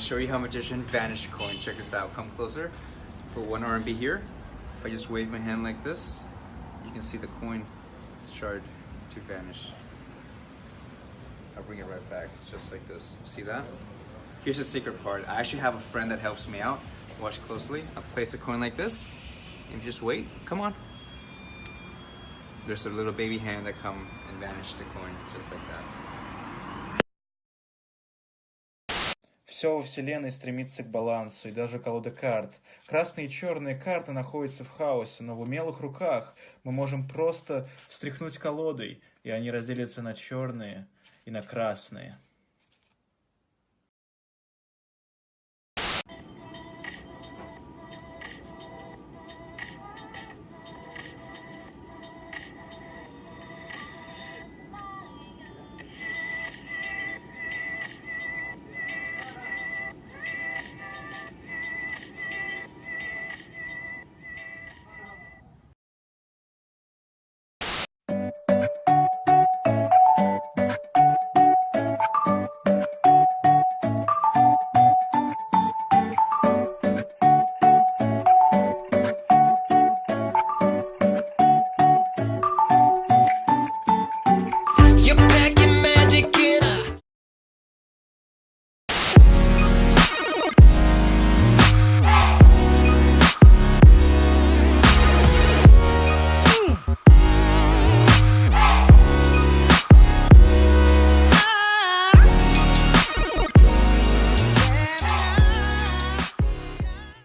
show you how magician vanish a coin. Check this out. Come closer. Put one RMB here. If I just wave my hand like this, you can see the coin start to vanish. I'll bring it right back, just like this. See that? Here's the secret part. I actually have a friend that helps me out. Watch closely. I'll place a coin like this. And just wait. Come on. There's a little baby hand that come and vanish the coin, just like that. Все во Вселенной стремится к балансу, и даже колода карт. Красные и черные карты находятся в хаосе, но в умелых руках мы можем просто встряхнуть колодой, и они разделятся на черные и на красные.